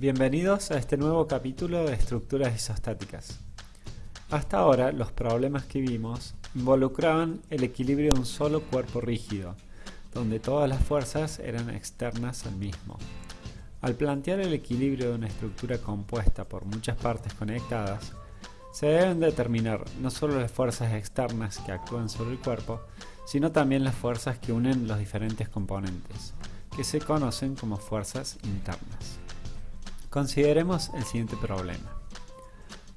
Bienvenidos a este nuevo capítulo de estructuras isostáticas. Hasta ahora los problemas que vimos involucraban el equilibrio de un solo cuerpo rígido, donde todas las fuerzas eran externas al mismo. Al plantear el equilibrio de una estructura compuesta por muchas partes conectadas, se deben determinar no solo las fuerzas externas que actúan sobre el cuerpo, sino también las fuerzas que unen los diferentes componentes, que se conocen como fuerzas internas. Consideremos el siguiente problema.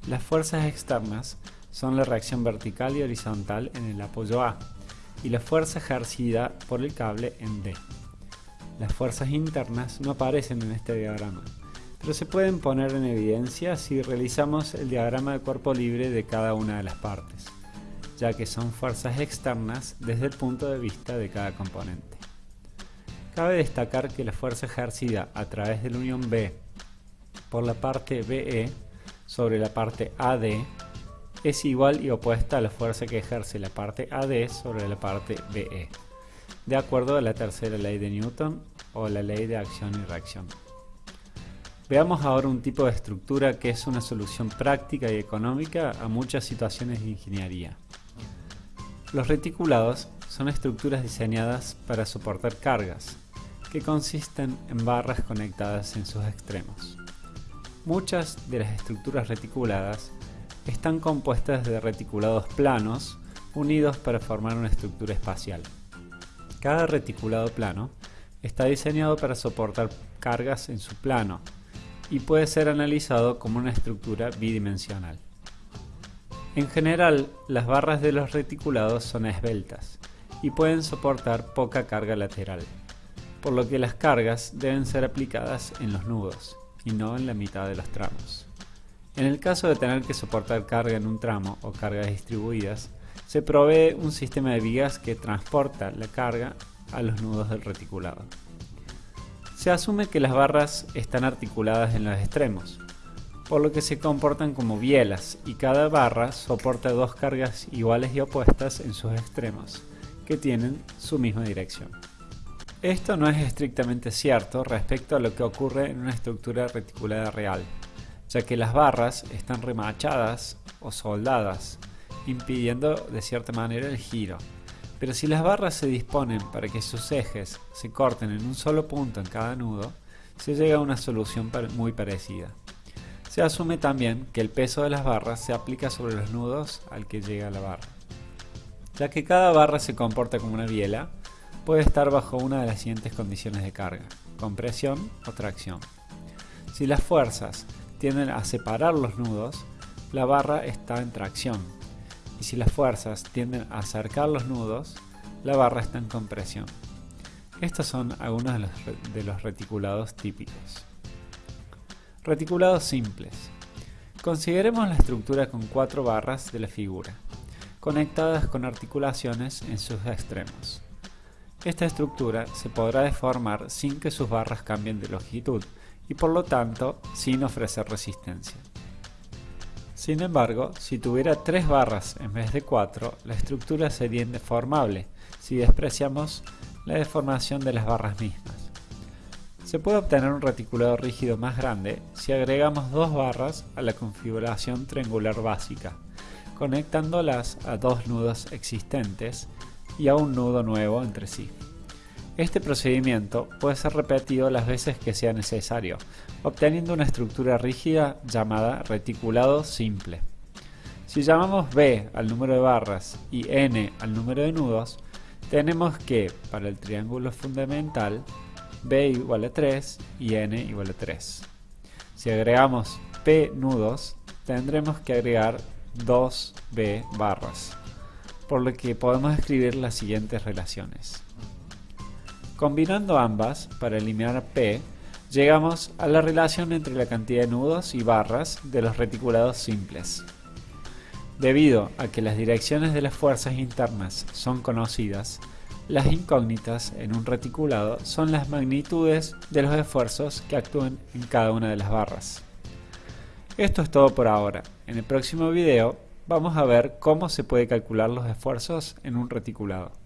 Las fuerzas externas son la reacción vertical y horizontal en el apoyo A y la fuerza ejercida por el cable en D. Las fuerzas internas no aparecen en este diagrama, pero se pueden poner en evidencia si realizamos el diagrama de cuerpo libre de cada una de las partes ya que son fuerzas externas desde el punto de vista de cada componente. Cabe destacar que la fuerza ejercida a través de la unión B por la parte BE sobre la parte AD es igual y opuesta a la fuerza que ejerce la parte AD sobre la parte BE, de acuerdo a la tercera ley de Newton o la ley de acción y reacción. Veamos ahora un tipo de estructura que es una solución práctica y económica a muchas situaciones de ingeniería. Los reticulados son estructuras diseñadas para soportar cargas, que consisten en barras conectadas en sus extremos. Muchas de las estructuras reticuladas están compuestas de reticulados planos unidos para formar una estructura espacial. Cada reticulado plano está diseñado para soportar cargas en su plano y puede ser analizado como una estructura bidimensional. En general, las barras de los reticulados son esbeltas y pueden soportar poca carga lateral, por lo que las cargas deben ser aplicadas en los nudos y no en la mitad de los tramos. En el caso de tener que soportar carga en un tramo o cargas distribuidas, se provee un sistema de vigas que transporta la carga a los nudos del reticulado. Se asume que las barras están articuladas en los extremos, por lo que se comportan como bielas y cada barra soporta dos cargas iguales y opuestas en sus extremos, que tienen su misma dirección. Esto no es estrictamente cierto respecto a lo que ocurre en una estructura reticulada real, ya que las barras están remachadas o soldadas, impidiendo de cierta manera el giro. Pero si las barras se disponen para que sus ejes se corten en un solo punto en cada nudo, se llega a una solución muy parecida. Se asume también que el peso de las barras se aplica sobre los nudos al que llega la barra. Ya que cada barra se comporta como una biela, puede estar bajo una de las siguientes condiciones de carga, compresión o tracción. Si las fuerzas tienden a separar los nudos, la barra está en tracción, y si las fuerzas tienden a acercar los nudos, la barra está en compresión. Estos son algunos de los, reticulados típicos. Reticulados simples. Consideremos la estructura con cuatro barras de la figura, conectadas con articulaciones en sus extremos. Esta estructura se podrá deformar sin que sus barras cambien de longitud y por lo tanto sin ofrecer resistencia. Sin embargo, si tuviera tres barras en vez de cuatro, la estructura sería indeformable si despreciamos la deformación de las barras mismas. Se puede obtener un reticulado rígido más grande si agregamos dos barras a la configuración triangular básica, conectándolas a dos nudos existentes y a un nudo nuevo entre sí. Este procedimiento puede ser repetido las veces que sea necesario, obteniendo una estructura rígida llamada reticulado simple. Si llamamos B al número de barras y N al número de nudos, tenemos que, para el triángulo fundamental, b igual a 3 y n igual a 3. Si agregamos p nudos, tendremos que agregar 2b barras, por lo que podemos escribir las siguientes relaciones. Combinando ambas, para eliminar p, llegamos a la relación entre la cantidad de nudos y barras de los reticulados simples. Debido a que las direcciones de las fuerzas internas son conocidas, las incógnitas en un reticulado son las magnitudes de los esfuerzos que actúan en cada una de las barras. Esto es todo por ahora. En el próximo video vamos a ver cómo se puede calcular los esfuerzos en un reticulado.